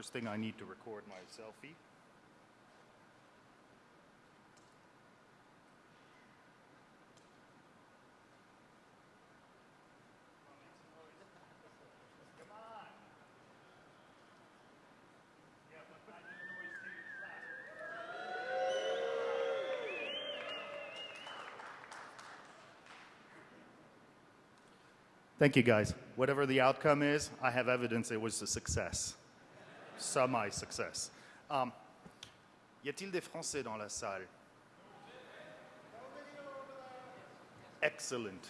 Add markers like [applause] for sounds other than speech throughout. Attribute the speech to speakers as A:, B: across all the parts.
A: First thing I need to record my selfie. Thank you, guys. Whatever the outcome is, I have evidence it was a success. Semi-success. Um, y a-t-il des Français dans la salle? Excellent.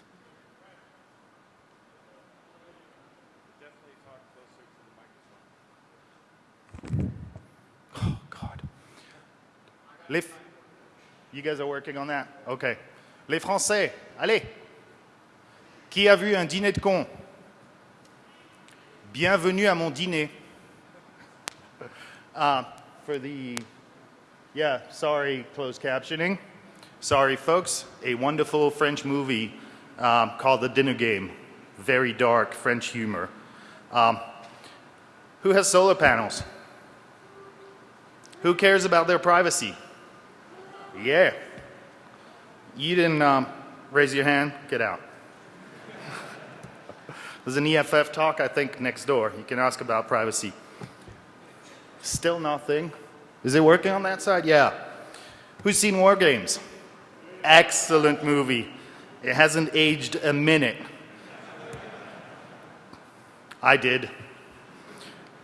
A: Oh, God. Les, you guys are working on that? Okay. Les Français, allez. Qui a vu un dîner de con Bienvenue à mon dîner. Uh, for the, yeah, sorry, closed captioning. Sorry, folks. A wonderful French movie um, called The Dinner Game. Very dark French humor. Um, who has solar panels? Who cares about their privacy? Yeah. You didn't um, raise your hand? Get out. [laughs] There's an EFF talk, I think, next door. You can ask about privacy. Still nothing. Is it working on that side? Yeah. Who's seen War Games? Excellent movie. It hasn't aged a minute. I did.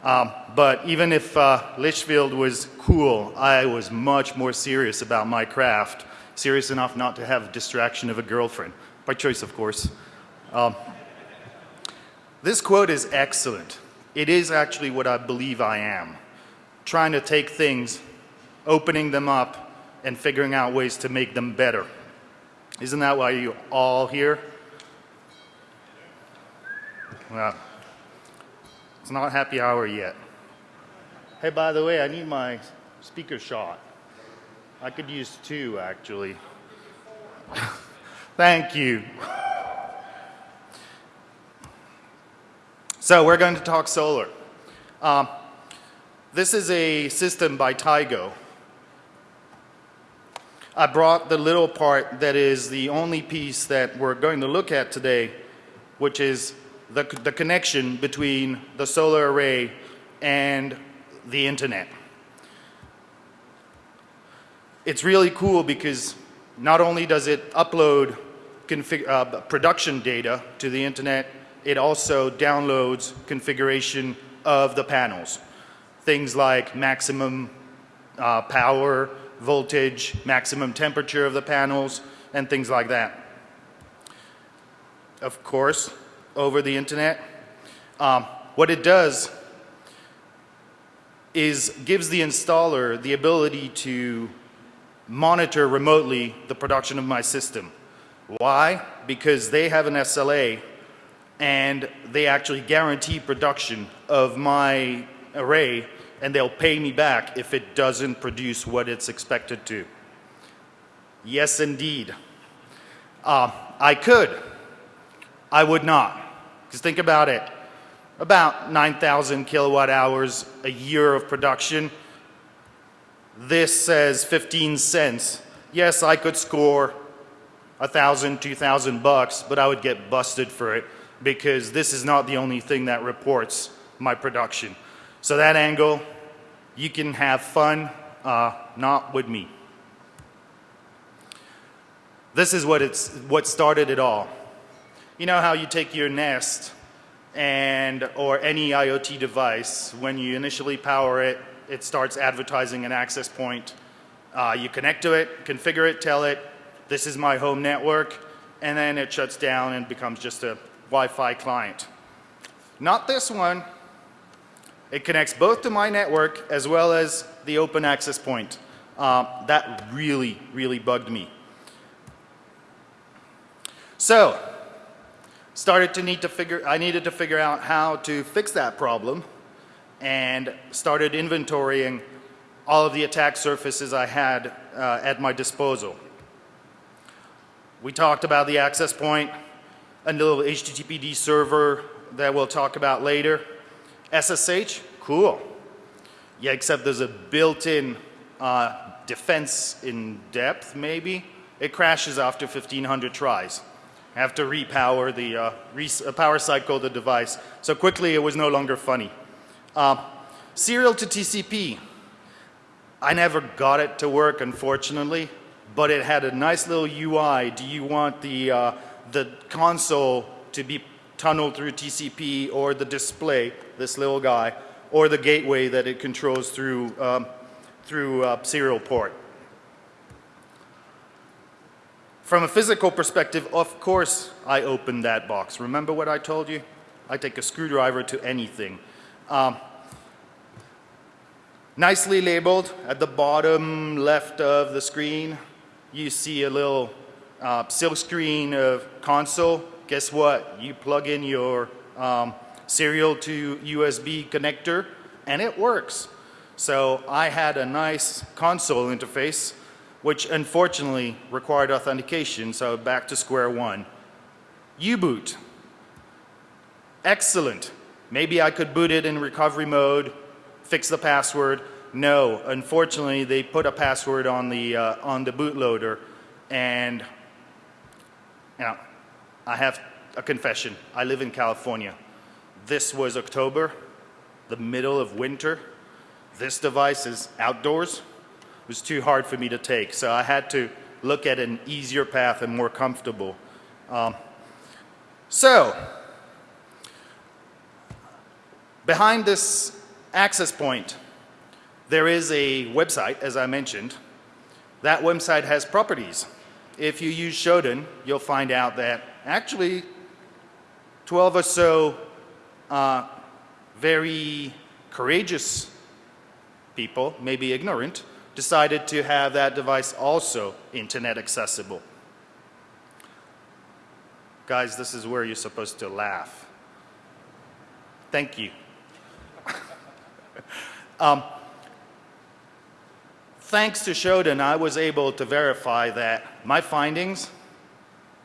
A: Um, but even if uh, Lichfield was cool, I was much more serious about my craft. Serious enough not to have distraction of a girlfriend. By choice, of course. Um, this quote is excellent. It is actually what I believe I am. Trying to take things, opening them up, and figuring out ways to make them better. Isn't that why you all here? Well, it's not happy hour yet. Hey, by the way, I need my speaker shot. I could use two, actually. [laughs] Thank you. So we're going to talk solar. Um, this is a system by Tigo. I brought the little part that is the only piece that we're going to look at today, which is the, the connection between the solar array and the internet. It's really cool because not only does it upload uh, production data to the internet, it also downloads configuration of the panels. Things like maximum uh, power, voltage, maximum temperature of the panels, and things like that. Of course, over the internet. Um, what it does is gives the installer the ability to monitor remotely the production of my system. Why? Because they have an SLA and they actually guarantee production of my array and they'll pay me back if it doesn't produce what it's expected to. Yes, indeed. Uh, I could. I would not. Because think about it. About 9,000 kilowatt hours a year of production. This says 15 cents. Yes, I could score a thousand, two thousand bucks, but I would get busted for it because this is not the only thing that reports my production. So that angle, you can have fun, uh, not with me. This is what, it's, what started it all. You know how you take your Nest and or any IoT device, when you initially power it, it starts advertising an access point. Uh, you connect to it, configure it, tell it, this is my home network, and then it shuts down and becomes just a Wi-Fi client. Not this one. It connects both to my network as well as the open access point. Uh, that really, really bugged me. So, started to need to figure, I needed to figure out how to fix that problem and started inventorying all of the attack surfaces I had uh, at my disposal. We talked about the access point, a little HTTPD server that we'll talk about later. SSH, cool. Yeah, except there's a built-in uh, defense in depth, maybe. It crashes after 1,500 tries. I have to repower the uh, re uh, power cycle the device. So quickly, it was no longer funny. Uh, serial to TCP. I never got it to work, unfortunately, but it had a nice little UI. Do you want the, uh, the console to be tunneled through TCP or the display, this little guy, or the gateway that it controls through, um, through uh, serial port. From a physical perspective, of course I opened that box. Remember what I told you? I take a screwdriver to anything. Um, nicely labeled at the bottom left of the screen, you see a little uh, silk screen of console. Guess what? You plug in your um, serial to USB connector and it works. So I had a nice console interface which unfortunately required authentication, so back to square one. U-boot. Excellent. Maybe I could boot it in recovery mode, fix the password. No, unfortunately they put a password on the, uh, on the bootloader and you know, I have a confession. I live in California. This was October, the middle of winter. This device is outdoors. It was too hard for me to take, so I had to look at an easier path and more comfortable. Um, so, behind this access point, there is a website, as I mentioned. That website has properties. If you use Shodan, you'll find out that actually 12 or so uh, very courageous people, maybe ignorant, decided to have that device also internet accessible. Guys, this is where you're supposed to laugh. Thank you. [laughs] um, thanks to Shodan, I was able to verify that my findings,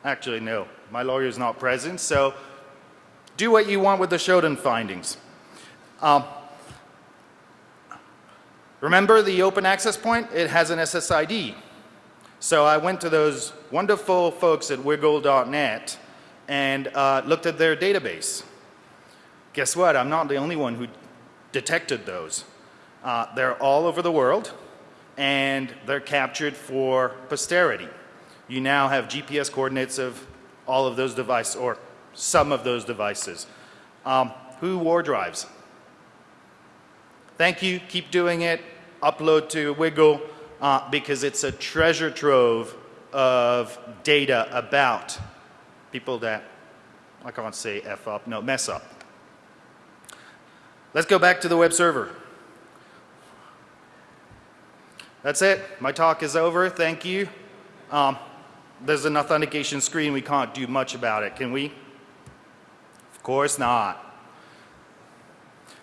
A: actually no, my lawyer is not present, so do what you want with the Shodan findings. Um, remember the open access point? It has an SSID. So I went to those wonderful folks at wigle.net and uh, looked at their database. Guess what? I'm not the only one who detected those. Uh, they're all over the world and they're captured for posterity. You now have GPS coordinates of all of those devices or some of those devices. Um, who war drives? Thank you. Keep doing it. Upload to WiGLE uh, because it's a treasure trove of data about people that, I can't say F up, no, mess up. Let's go back to the web server. That's it. My talk is over. Thank you. Um, there's an authentication screen. We can't do much about it. Can we? Of course not.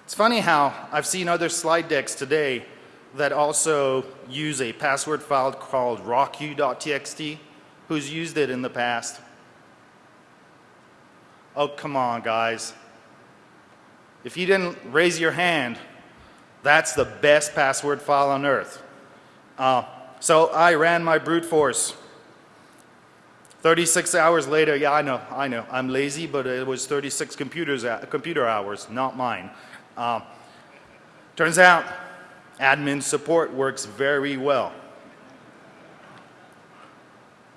A: It's funny how I've seen other slide decks today that also use a password file called rockyou.txt. Who's used it in the past? Oh, come on, guys. If you didn't raise your hand, that's the best password file on earth. Uh, so I ran my brute force 36 hours later, yeah, I know, I know, I'm lazy, but it was 36 computers, uh, computer hours, not mine. Uh, turns out, admin support works very well.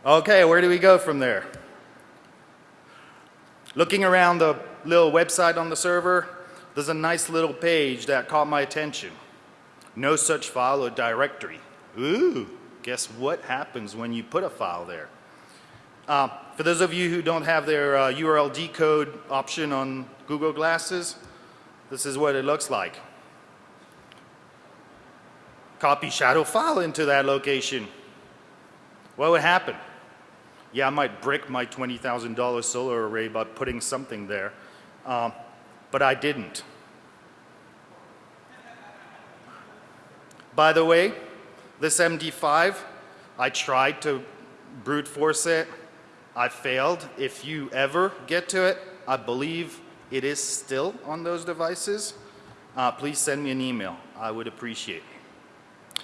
A: Okay, where do we go from there? Looking around the little website on the server, there's a nice little page that caught my attention. No such file or directory. Ooh, guess what happens when you put a file there? Uh, for those of you who don't have their uh, URL decode option on Google Glasses, this is what it looks like. Copy shadow file into that location. What would happen? Yeah, I might brick my $20,000 solar array by putting something there, um, but I didn't. By the way, this MD5, I tried to brute force it I failed. If you ever get to it, I believe it is still on those devices. uh, please send me an email. I would appreciate it.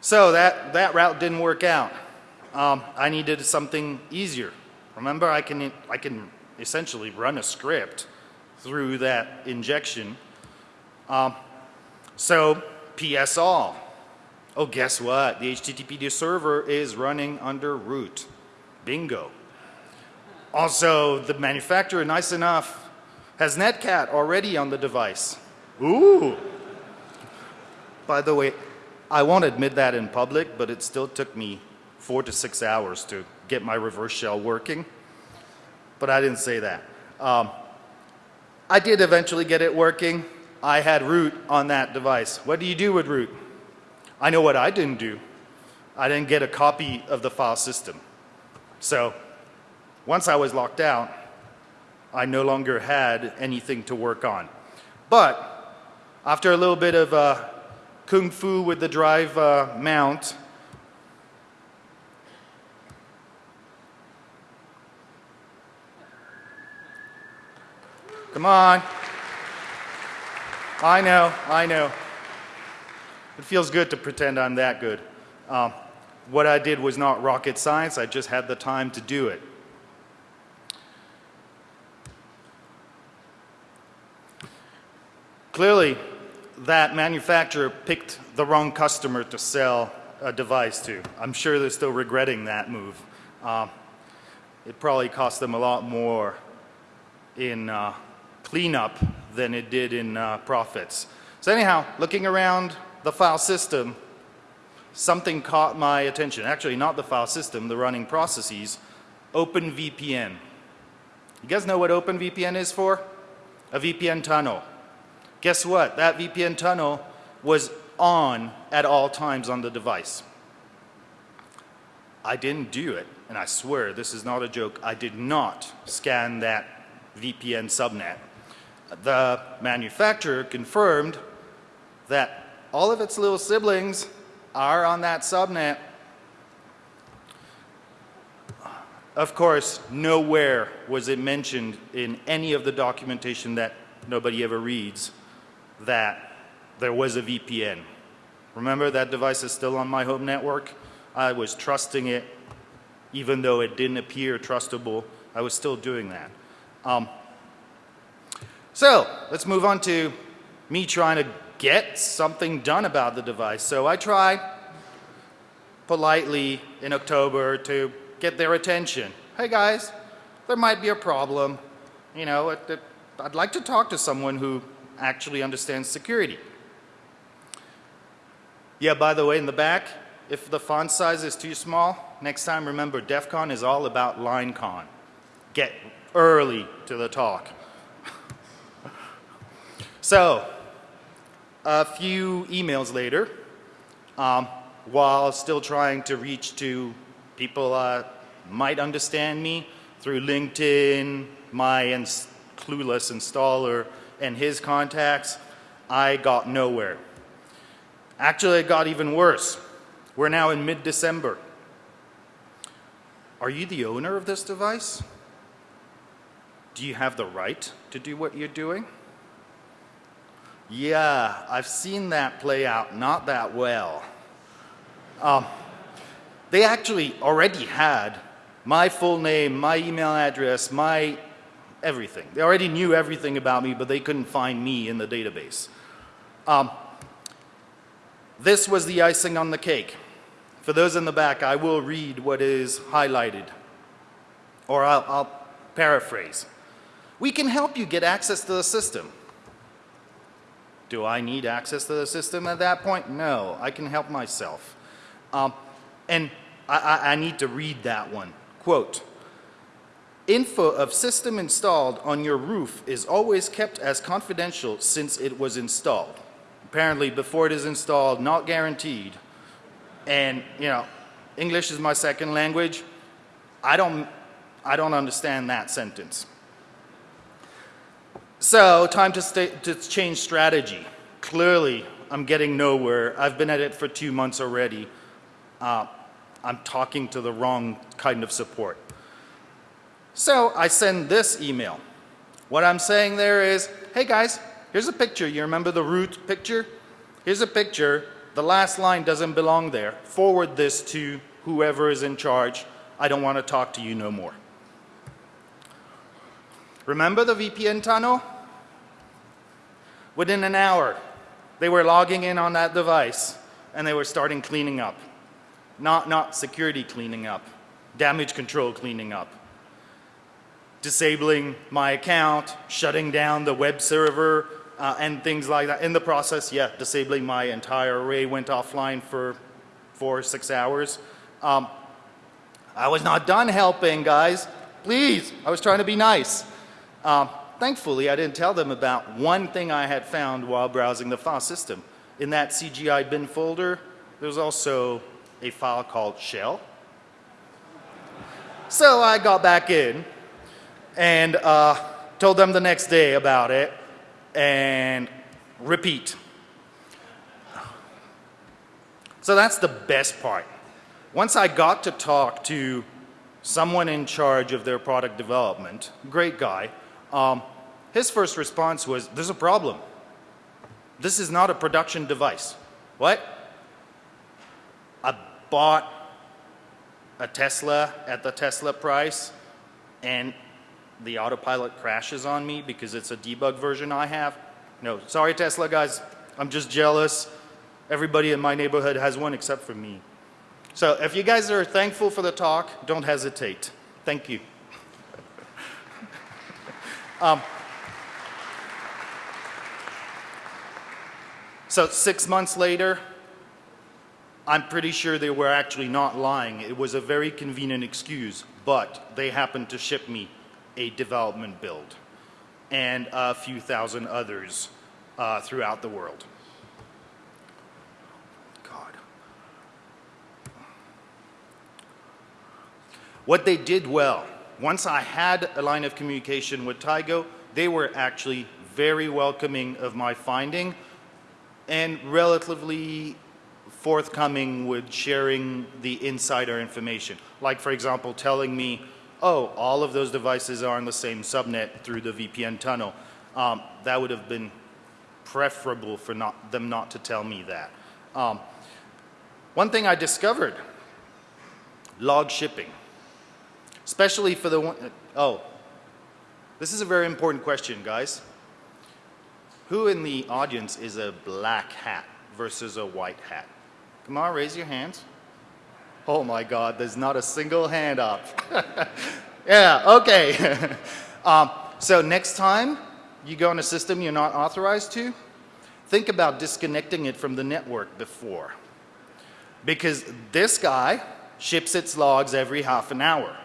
A: So that, that route didn't work out. Um, I needed something easier. Remember, I can, I can essentially run a script through that injection. Um, so PS all. Oh, guess what? The HTTP server is running under root. Bingo. Also, the manufacturer, nice enough, has Netcat already on the device. Ooh. By the way, I won't admit that in public, but it still took me four to six hours to get my reverse shell working. But I didn't say that. Um, I did eventually get it working. I had root on that device. What do you do with root? I know what I didn't do. I didn't get a copy of the file system. So once I was locked out, I no longer had anything to work on. But after a little bit of uh, kung fu with the drive uh, mount, Come on. I know, I know. It feels good to pretend I'm that good. Um, what I did was not rocket science, I just had the time to do it. Clearly, that manufacturer picked the wrong customer to sell a device to. I'm sure they're still regretting that move. Um, it probably cost them a lot more in uh, cleanup than it did in uh, profits. So anyhow, looking around the file system, something caught my attention. Actually, not the file system, the running processes. OpenVPN. You guys know what OpenVPN is for? A VPN tunnel. Guess what? That VPN tunnel was on at all times on the device. I didn't do it, and I swear this is not a joke. I did not scan that VPN subnet. The manufacturer confirmed that all of its little siblings are on that subnet. Of course, nowhere was it mentioned in any of the documentation that nobody ever reads that there was a VPN. Remember that device is still on my home network? I was trusting it even though it didn't appear trustable. I was still doing that. Um, so let's move on to me trying to get something done about the device. So I tried politely in October to get their attention. Hey guys, there might be a problem. You know, I'd like to talk to someone who actually understands security. Yeah, by the way, in the back, if the font size is too small, next time remember DEF CON is all about line con. Get early to the talk. [laughs] so, a few emails later, um, while still trying to reach to people uh, might understand me through LinkedIn, my ins clueless installer, and his contacts, I got nowhere. Actually, it got even worse. We're now in mid-December. Are you the owner of this device? Do you have the right to do what you're doing? Yeah, I've seen that play out not that well. Um, they actually already had my full name, my email address, my everything. They already knew everything about me, but they couldn't find me in the database. Um, this was the icing on the cake. For those in the back, I will read what is highlighted, or I'll, I'll paraphrase. We can help you get access to the system. Do I need access to the system at that point? No, I can help myself. Um, and I, I, I need to read that one. Quote, Info of system installed on your roof is always kept as confidential since it was installed. Apparently before it is installed, not guaranteed. And, you know, English is my second language. I don't, I don't understand that sentence. So time to, to change strategy. Clearly, I'm getting nowhere. I've been at it for two months already. Uh, I'm talking to the wrong kind of support. So I send this email. What I'm saying there is, hey guys, Here's a picture. You remember the root picture? Here's a picture. The last line doesn't belong there. Forward this to whoever is in charge. I don't want to talk to you no more. Remember the VPN tunnel? Within an hour, they were logging in on that device and they were starting cleaning up. Not, not security cleaning up, damage control cleaning up. Disabling my account, shutting down the web server, uh, and things like that. In the process, yeah, disabling my entire array went offline for four or six hours. Um, I was not done helping, guys. Please, I was trying to be nice. Um, thankfully, I didn't tell them about one thing I had found while browsing the file system. In that CGI bin folder, there's also a file called shell. So I got back in and uh, told them the next day about it and repeat. So that's the best part. Once I got to talk to someone in charge of their product development, great guy, um, his first response was, there's a problem. This is not a production device. What? I bought a Tesla at the Tesla price and the autopilot crashes on me because it's a debug version I have. No, sorry Tesla guys, I'm just jealous. Everybody in my neighborhood has one except for me. So if you guys are thankful for the talk, don't hesitate. Thank you. [laughs] um, so six months later, I'm pretty sure they were actually not lying. It was a very convenient excuse, but they happened to ship me a development build and a few thousand others uh, throughout the world. God. What they did well, once I had a line of communication with Tigo, they were actually very welcoming of my finding and relatively forthcoming with sharing the insider information. Like for example, telling me oh, all of those devices are on the same subnet through the VPN tunnel. Um, that would have been preferable for not, them not to tell me that. Um, one thing I discovered, log shipping, especially for the one, oh, this is a very important question, guys. Who in the audience is a black hat versus a white hat? Come on, raise your hands. Oh my God, there's not a single hand up. [laughs] yeah, okay. [laughs] um, so next time you go on a system you're not authorized to, think about disconnecting it from the network before. Because this guy ships its logs every half an hour.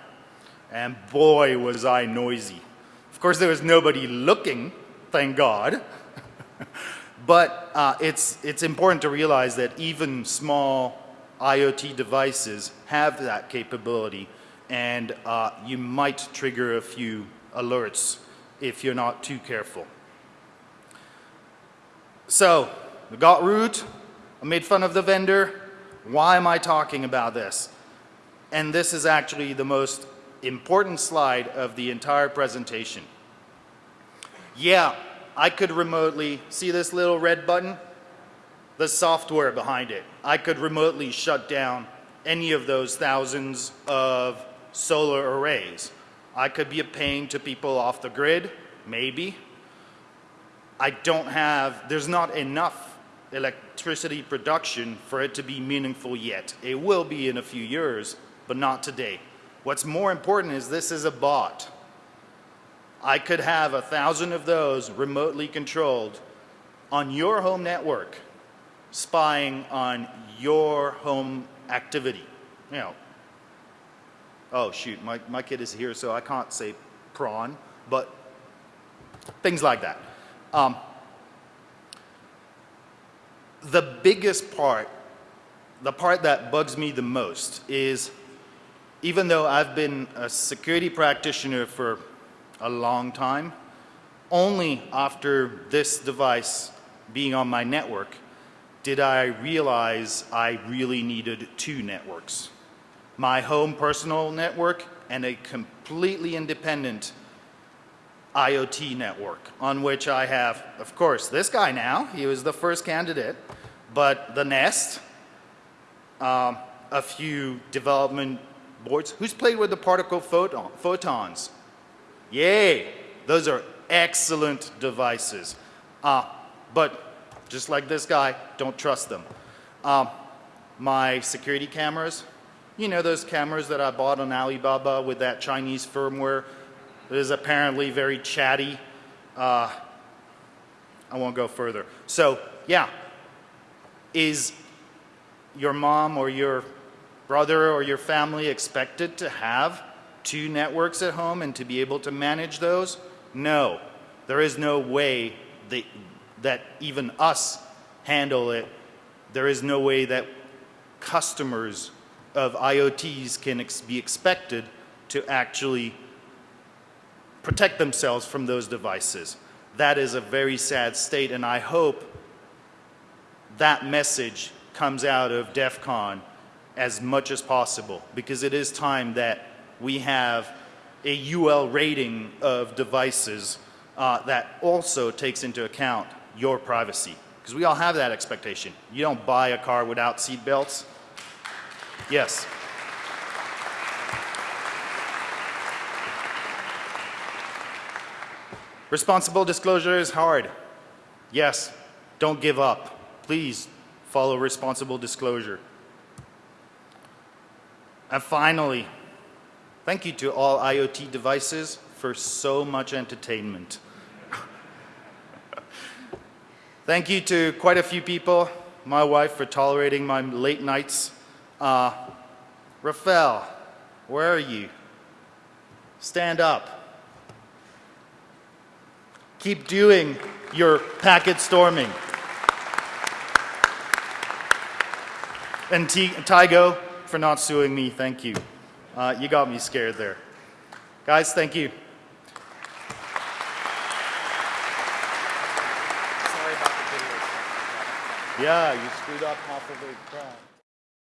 A: And boy, was I noisy. Of course, there was nobody looking, thank God. [laughs] but uh, it's, it's important to realize that even small IoT devices have that capability and uh, you might trigger a few alerts if you're not too careful. So, we got root, I made fun of the vendor, why am I talking about this? And this is actually the most important slide of the entire presentation. Yeah, I could remotely, see this little red button? The software behind it. I could remotely shut down any of those thousands of solar arrays. I could be a pain to people off the grid, maybe. I don't have, there's not enough electricity production for it to be meaningful yet. It will be in a few years, but not today. What's more important is this is a bot. I could have a thousand of those remotely controlled on your home network spying on your home activity. You know, oh shoot, my, my kid is here so I can't say prawn, but things like that. Um, the biggest part, the part that bugs me the most is even though I've been a security practitioner for a long time, only after this device being on my network did I realize I really needed two networks. My home personal network and a completely independent IoT network on which I have, of course, this guy now. He was the first candidate, but the Nest, um, a few development boards. Who's played with the particle photon, photons? Yay! Those are excellent devices. Uh, but just like this guy, don't trust them. Um, my security cameras, you know those cameras that I bought on Alibaba with that Chinese firmware that is apparently very chatty. Uh, I won't go further. So yeah, is your mom or your brother or your family expected to have two networks at home and to be able to manage those? No, there is no way that, that even us handle it. There is no way that customers of IoTs can ex be expected to actually protect themselves from those devices. That is a very sad state and I hope that message comes out of DEF CON as much as possible because it is time that we have a UL rating of devices uh, that also takes into account your privacy because we all have that expectation. You don't buy a car without seat belts. Yes. Responsible disclosure is hard. Yes, don't give up. Please follow responsible disclosure. And finally, thank you to all IoT devices for so much entertainment. Thank you to quite a few people, my wife for tolerating my late nights. Uh, Rafael, where are you? Stand up. Keep doing your packet storming. And T Tigo for not suing me, thank you. Uh, you got me scared there. Guys, thank you.
B: Sorry about the video.
A: Yeah, you screwed up half of the crowd.